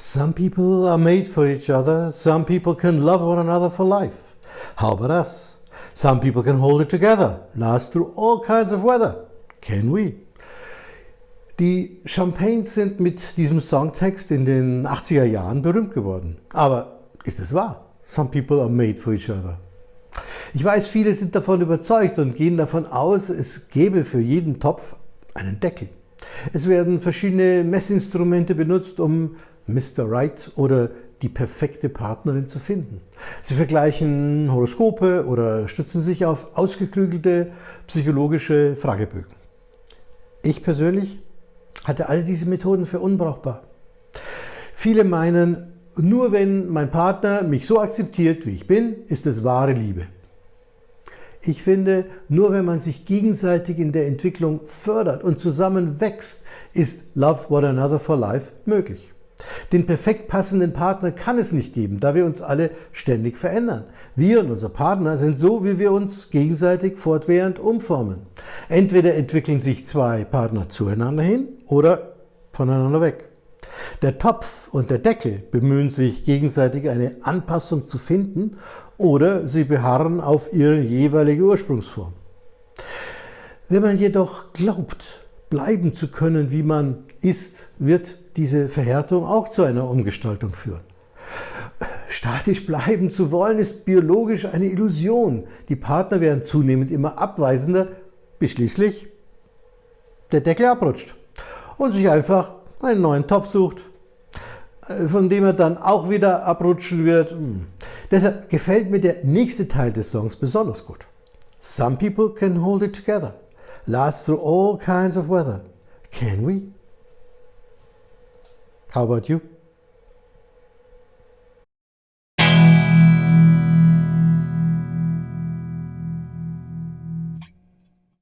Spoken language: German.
Some people are made for each other. Some people can love one another for life. How about us? Some people can hold it together, last through all kinds of weather. Can we? Die Champagnes sind mit diesem Songtext in den 80er Jahren berühmt geworden. Aber ist es wahr? Some people are made for each other. Ich weiß, viele sind davon überzeugt und gehen davon aus, es gäbe für jeden Topf einen Deckel. Es werden verschiedene Messinstrumente benutzt, um Mr. Right oder die perfekte Partnerin zu finden. Sie vergleichen Horoskope oder stützen sich auf ausgeklügelte psychologische Fragebögen. Ich persönlich halte all diese Methoden für unbrauchbar. Viele meinen, nur wenn mein Partner mich so akzeptiert, wie ich bin, ist es wahre Liebe. Ich finde, nur wenn man sich gegenseitig in der Entwicklung fördert und zusammen wächst, ist Love One Another for Life möglich. Den perfekt passenden Partner kann es nicht geben, da wir uns alle ständig verändern. Wir und unser Partner sind so, wie wir uns gegenseitig fortwährend umformen. Entweder entwickeln sich zwei Partner zueinander hin oder voneinander weg. Der Topf und der Deckel bemühen sich gegenseitig eine Anpassung zu finden oder sie beharren auf ihre jeweilige Ursprungsform. Wenn man jedoch glaubt, bleiben zu können, wie man ist, wird diese Verhärtung auch zu einer Umgestaltung führen. Statisch bleiben zu wollen, ist biologisch eine Illusion. Die Partner werden zunehmend immer abweisender, bis schließlich der Deckel abrutscht und sich einfach einen neuen Topf sucht, äh, von dem er dann auch wieder abrutschen wird. Hm. Deshalb gefällt mir der nächste Teil des Songs besonders gut. Some people can hold it together, last through all kinds of weather. Can we? How about you?